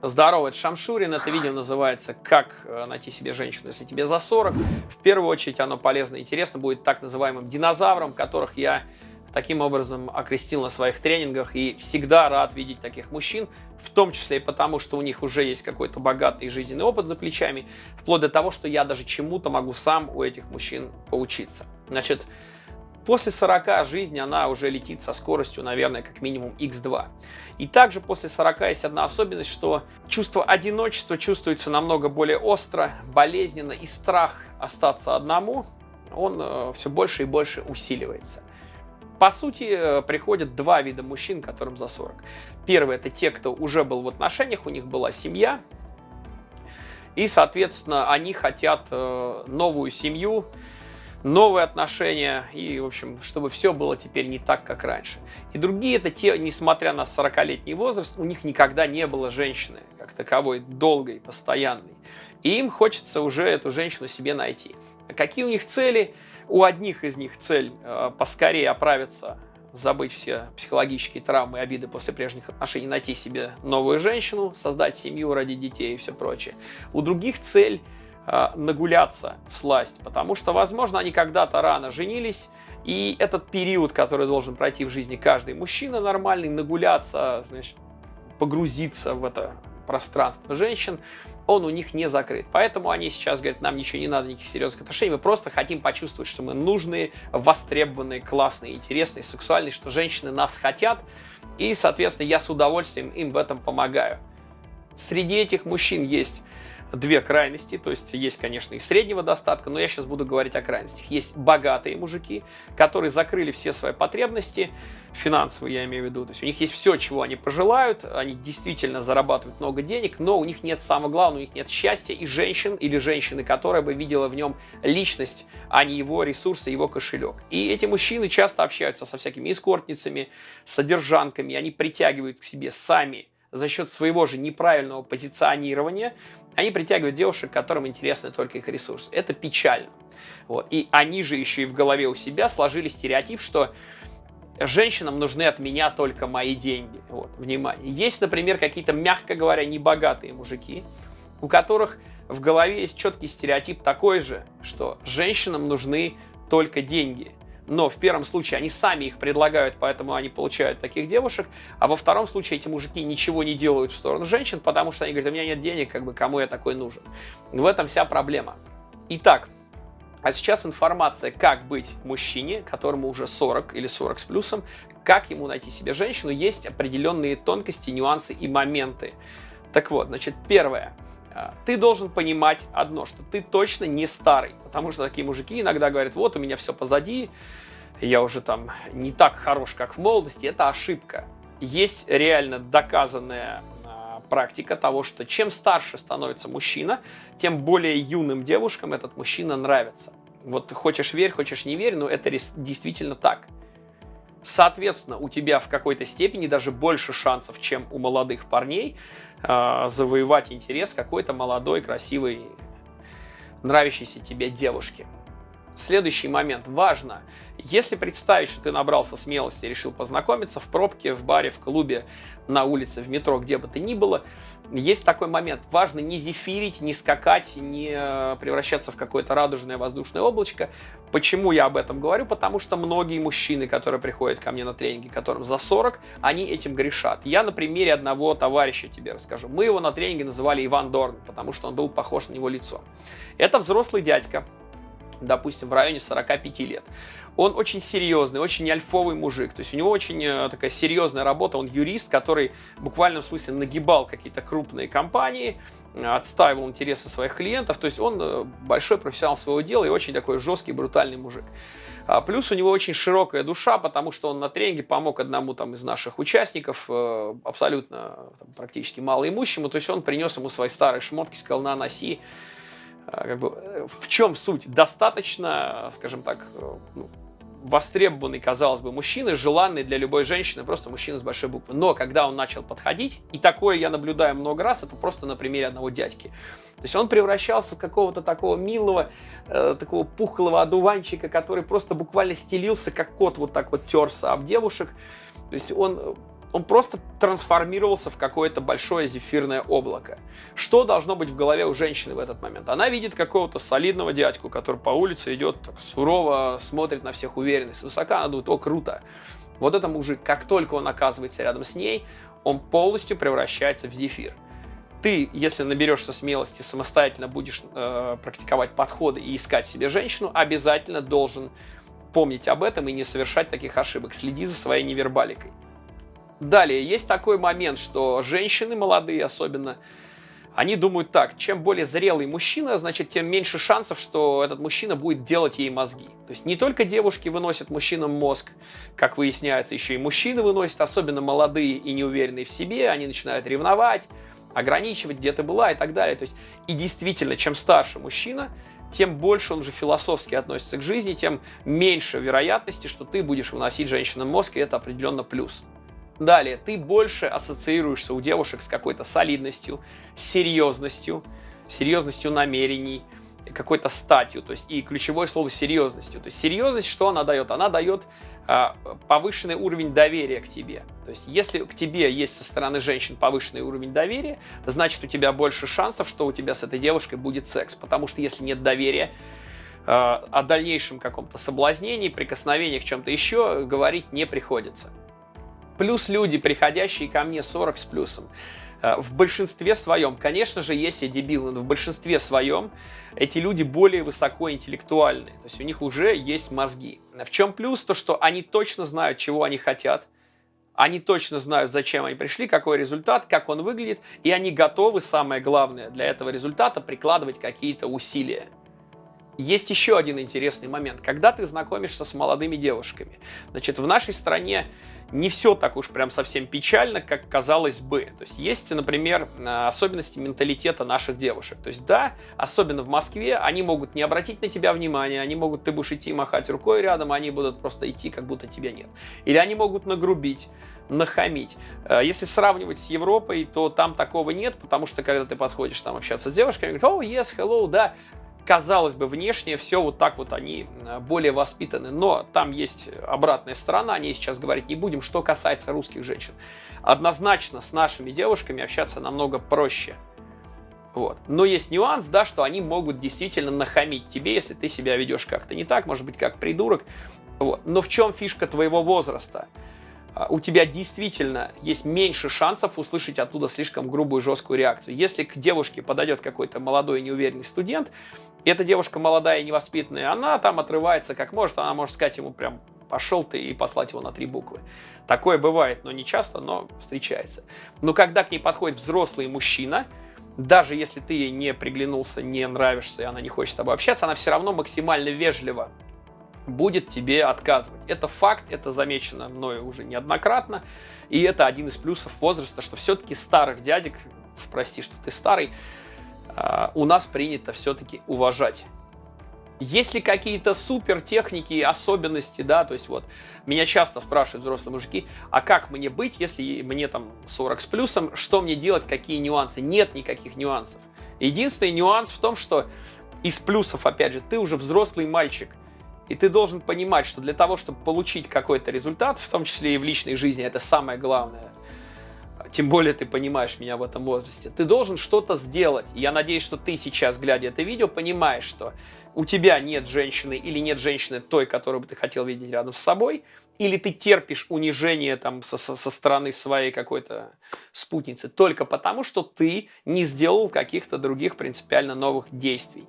Здорово, это Шамшурин. Это видео называется «Как э, найти себе женщину, если тебе за 40». В первую очередь оно полезно и интересно будет так называемым динозаврам, которых я таким образом окрестил на своих тренингах и всегда рад видеть таких мужчин, в том числе и потому, что у них уже есть какой-то богатый жизненный опыт за плечами, вплоть до того, что я даже чему-то могу сам у этих мужчин поучиться. Значит, После 40 жизнь она уже летит со скоростью, наверное, как минимум x2. И также после 40 есть одна особенность, что чувство одиночества чувствуется намного более остро, болезненно, и страх остаться одному, он э, все больше и больше усиливается. По сути, э, приходят два вида мужчин, которым за 40. Первый – это те, кто уже был в отношениях, у них была семья, и, соответственно, они хотят э, новую семью, новые отношения, и, в общем, чтобы все было теперь не так, как раньше. И другие это те, несмотря на 40-летний возраст, у них никогда не было женщины, как таковой, долгой, постоянной. И им хочется уже эту женщину себе найти. А какие у них цели? У одних из них цель э, поскорее оправиться, забыть все психологические травмы и обиды после прежних отношений, найти себе новую женщину, создать семью, родить детей и все прочее. У других цель Э, нагуляться в сласть, потому что, возможно, они когда-то рано женились, и этот период, который должен пройти в жизни каждый мужчина нормальный, нагуляться, значит, погрузиться в это пространство женщин, он у них не закрыт. Поэтому они сейчас говорят, нам ничего не надо, никаких серьезных отношений, мы просто хотим почувствовать, что мы нужные, востребованные, классные, интересные, сексуальные, что женщины нас хотят, и, соответственно, я с удовольствием им в этом помогаю. Среди этих мужчин есть две крайности, то есть есть, конечно, и среднего достатка, но я сейчас буду говорить о крайностях. Есть богатые мужики, которые закрыли все свои потребности, финансовые я имею в виду, то есть у них есть все, чего они пожелают, они действительно зарабатывают много денег, но у них нет, самого главного, у них нет счастья и женщин или женщины, которая бы видела в нем личность, а не его ресурсы, его кошелек. И эти мужчины часто общаются со всякими эскортницами, содержанками, они притягивают к себе сами за счет своего же неправильного позиционирования, они притягивают девушек, которым интересны только их ресурсы. Это печально. Вот. И они же еще и в голове у себя сложили стереотип, что женщинам нужны от меня только мои деньги. Вот, внимание. Есть, например, какие-то, мягко говоря, небогатые мужики, у которых в голове есть четкий стереотип такой же, что женщинам нужны только деньги но в первом случае они сами их предлагают, поэтому они получают таких девушек, а во втором случае эти мужики ничего не делают в сторону женщин, потому что они говорят, у меня нет денег, как бы кому я такой нужен. В этом вся проблема. Итак, а сейчас информация, как быть мужчине, которому уже 40 или 40 с плюсом, как ему найти себе женщину, есть определенные тонкости, нюансы и моменты. Так вот, значит, первое ты должен понимать одно, что ты точно не старый, потому что такие мужики иногда говорят, вот у меня все позади, я уже там не так хорош, как в молодости, это ошибка. Есть реально доказанная а, практика того, что чем старше становится мужчина, тем более юным девушкам этот мужчина нравится. Вот хочешь верь, хочешь не верь, но это действительно так. Соответственно, у тебя в какой-то степени даже больше шансов, чем у молодых парней, э, завоевать интерес какой-то молодой, красивой, нравящейся тебе девушки. Следующий момент. Важно, если представить, что ты набрался смелости и решил познакомиться в пробке, в баре, в клубе, на улице, в метро, где бы то ни было, есть такой момент. Важно не зефирить, не скакать, не э, превращаться в какое-то радужное воздушное облачко. Почему я об этом говорю? Потому что многие мужчины, которые приходят ко мне на тренинги, которым за 40, они этим грешат. Я на примере одного товарища тебе расскажу. Мы его на тренинге называли Иван Дорн, потому что он был похож на него лицо. Это взрослый дядька, допустим, в районе 45 лет. Он очень серьезный, очень альфовый мужик. То есть у него очень э, такая серьезная работа. Он юрист, который в буквальном смысле нагибал какие-то крупные компании, э, отстаивал интересы своих клиентов. То есть он э, большой профессионал своего дела и очень такой жесткий, брутальный мужик. А плюс у него очень широкая душа, потому что он на тренинге помог одному там из наших участников, абсолютно там, практически малоимущему. То есть он принес ему свои старые шмотки, сказал, на, носи. Как бы, в чем суть? Достаточно, скажем так, ну, востребованный, казалось бы, мужчина, желанный для любой женщины, просто мужчина с большой буквы. Но когда он начал подходить, и такое я наблюдаю много раз, это просто на примере одного дядьки. То есть он превращался в какого-то такого милого, э, такого пухлого одуванчика, который просто буквально стелился, как кот, вот так вот терся об девушек. То есть он он просто трансформировался в какое-то большое зефирное облако. Что должно быть в голове у женщины в этот момент? Она видит какого-то солидного дядьку, который по улице идет так сурово, смотрит на всех уверенно, свысока, она думает, о, круто. Вот это мужик, как только он оказывается рядом с ней, он полностью превращается в зефир. Ты, если наберешься смелости, самостоятельно будешь э, практиковать подходы и искать себе женщину, обязательно должен помнить об этом и не совершать таких ошибок. Следи за своей невербаликой. Далее, есть такой момент, что женщины молодые особенно, они думают так, чем более зрелый мужчина, значит, тем меньше шансов, что этот мужчина будет делать ей мозги. То есть не только девушки выносят мужчинам мозг, как выясняется, еще и мужчины выносят, особенно молодые и неуверенные в себе, они начинают ревновать, ограничивать, где ты была и так далее. То есть и действительно, чем старше мужчина, тем больше он же философски относится к жизни, тем меньше вероятности, что ты будешь выносить женщинам мозг, и это определенно плюс. Далее, ты больше ассоциируешься у девушек с какой-то солидностью, серьезностью, серьезностью намерений, какой-то статью, то есть и ключевое слово серьезностью. То есть серьезность, что она дает? Она дает а, повышенный уровень доверия к тебе. То есть если к тебе есть со стороны женщин повышенный уровень доверия, значит у тебя больше шансов, что у тебя с этой девушкой будет секс. Потому что если нет доверия, а, о дальнейшем каком-то соблазнении, прикосновениях, чем-то еще говорить не приходится. Плюс люди, приходящие ко мне 40 с плюсом, э, в большинстве своем, конечно же, есть и дебилы, но в большинстве своем эти люди более высокоинтеллектуальные. То есть у них уже есть мозги. В чем плюс? То, что они точно знают, чего они хотят, они точно знают, зачем они пришли, какой результат, как он выглядит, и они готовы, самое главное, для этого результата прикладывать какие-то усилия. Есть еще один интересный момент. Когда ты знакомишься с молодыми девушками, значит, в нашей стране не все так уж прям совсем печально, как казалось бы. То есть есть, например, особенности менталитета наших девушек. То есть да, особенно в Москве, они могут не обратить на тебя внимания, они могут, ты будешь идти махать рукой рядом, они будут просто идти, как будто тебя нет. Или они могут нагрубить нахамить. Э, если сравнивать с Европой, то там такого нет, потому что когда ты подходишь там общаться с девушками, говорят, о, oh, yes, hello, да, казалось бы, внешне все вот так вот они э, более воспитаны, но там есть обратная сторона, о ней сейчас говорить не будем, что касается русских женщин. Однозначно с нашими девушками общаться намного проще. Вот. Но есть нюанс, да, что они могут действительно нахамить тебе, если ты себя ведешь как-то не так, может быть, как придурок. Вот. Но в чем фишка твоего возраста? А, у тебя действительно есть меньше шансов услышать оттуда слишком грубую, жесткую реакцию. Если к девушке подойдет какой-то молодой неуверенный студент, и эта девушка молодая и невоспитанная, она там отрывается как может, она может сказать ему прям пошел ты и послать его на три буквы. Такое бывает, но не часто, но встречается. Но когда к ней подходит взрослый мужчина, даже если ты ей не приглянулся, не нравишься, и она не хочет с тобой общаться, она все равно максимально вежливо будет тебе отказывать. Это факт, это замечено мною уже неоднократно, и это один из плюсов возраста, что все-таки старых дядек, уж прости, что ты старый, а, у нас принято все-таки уважать. Есть ли какие-то супер техники, особенности, да, то есть вот, меня часто спрашивают взрослые мужики, а как мне быть, если мне там 40 с плюсом, что мне делать, какие нюансы? Нет никаких нюансов. Единственный нюанс в том, что из плюсов, опять же, ты уже взрослый мальчик, и ты должен понимать, что для того, чтобы получить какой-то результат, в том числе и в личной жизни, это самое главное, тем более ты понимаешь меня в этом возрасте, ты должен что-то сделать. я надеюсь, что ты сейчас, глядя это видео, понимаешь, что у тебя нет женщины или нет женщины той, которую бы ты хотел видеть рядом с собой, или ты терпишь унижение там со, со стороны своей какой-то спутницы только потому, что ты не сделал каких-то других принципиально новых действий.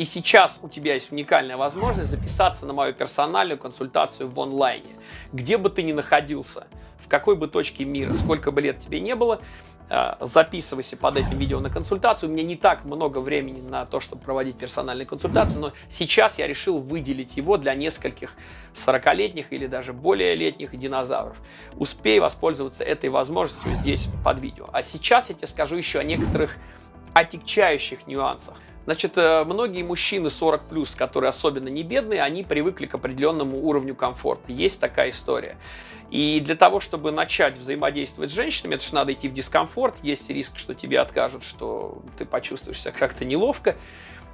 И сейчас у тебя есть уникальная возможность записаться на мою персональную консультацию в онлайне. Где бы ты ни находился, в какой бы точке мира, сколько бы лет тебе не было, э, записывайся под этим видео на консультацию. У меня не так много времени на то, чтобы проводить персональные консультации, но сейчас я решил выделить его для нескольких 40-летних или даже более летних динозавров. Успей воспользоваться этой возможностью здесь под видео. А сейчас я тебе скажу еще о некоторых отягчающих нюансах. Значит, э, многие мужчины 40 плюс, которые особенно не бедные, они привыкли к определенному уровню комфорта. Есть такая история. И для того, чтобы начать взаимодействовать с женщинами, это же надо идти в дискомфорт, есть риск, что тебе откажут, что ты почувствуешь себя как-то неловко.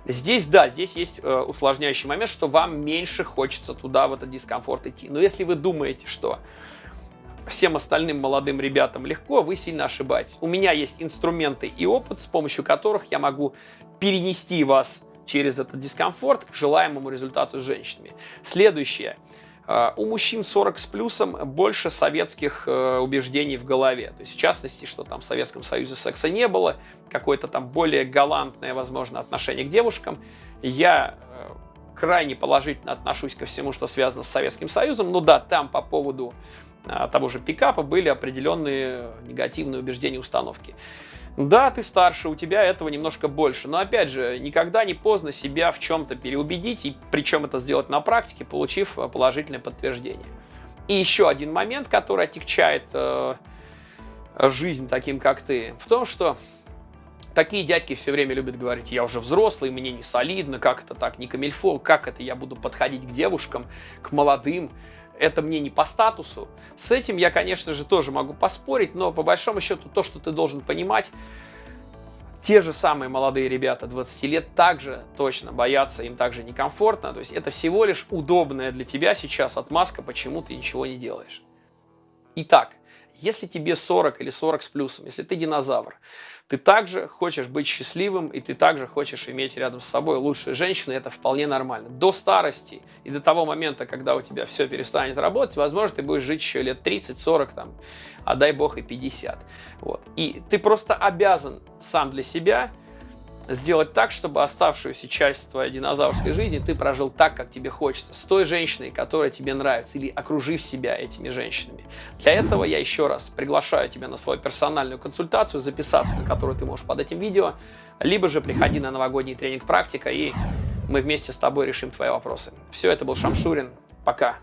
Здесь, да, здесь есть э, усложняющий момент, что вам меньше хочется туда, в этот дискомфорт идти. Но если вы думаете, что всем остальным молодым ребятам легко, вы сильно ошибаетесь. У меня есть инструменты и опыт, с помощью которых я могу перенести вас через этот дискомфорт к желаемому результату с женщинами. Следующее. А, у мужчин 40 с плюсом больше советских э, убеждений в голове. То есть, в частности, что там в Советском Союзе секса не было, какое-то там более галантное, возможно, отношение к девушкам. Я э, крайне положительно отношусь ко всему, что связано с Советским Союзом. Ну да, там по поводу того же пикапа были определенные негативные убеждения установки. Да, ты старше, у тебя этого немножко больше, но опять же, никогда не поздно себя в чем-то переубедить, и причем это сделать на практике, получив э, положительное подтверждение. И еще один момент, который отягчает э, жизнь таким, как ты, в том, что такие дядьки все время любят говорить, я уже взрослый, мне не солидно, как это так, не камильфо, как это я буду подходить к девушкам, к молодым, это мне не по статусу. С этим я, конечно же, тоже могу поспорить, но по большому счету то, что ты должен понимать, те же самые молодые ребята 20 лет также точно боятся, им также некомфортно. То есть это всего лишь удобная для тебя сейчас отмазка, почему ты ничего не делаешь. Итак, если тебе 40 или 40 с плюсом, если ты динозавр, ты также хочешь быть счастливым, и ты также хочешь иметь рядом с собой лучшую женщину, это вполне нормально. До старости и до того момента, когда у тебя все перестанет работать, возможно, ты будешь жить еще лет 30, 40, там, а дай бог и 50. Вот. И ты просто обязан сам для себя сделать так, чтобы оставшуюся часть твоей динозаврской жизни ты прожил так, как тебе хочется, с той женщиной, которая тебе нравится, или окружив себя этими женщинами. Для этого я еще раз приглашаю тебя на свою персональную консультацию, записаться на которую ты можешь под этим видео, либо же приходи на новогодний тренинг «Практика», и мы вместе с тобой решим твои вопросы. Все, это был Шамшурин. Пока.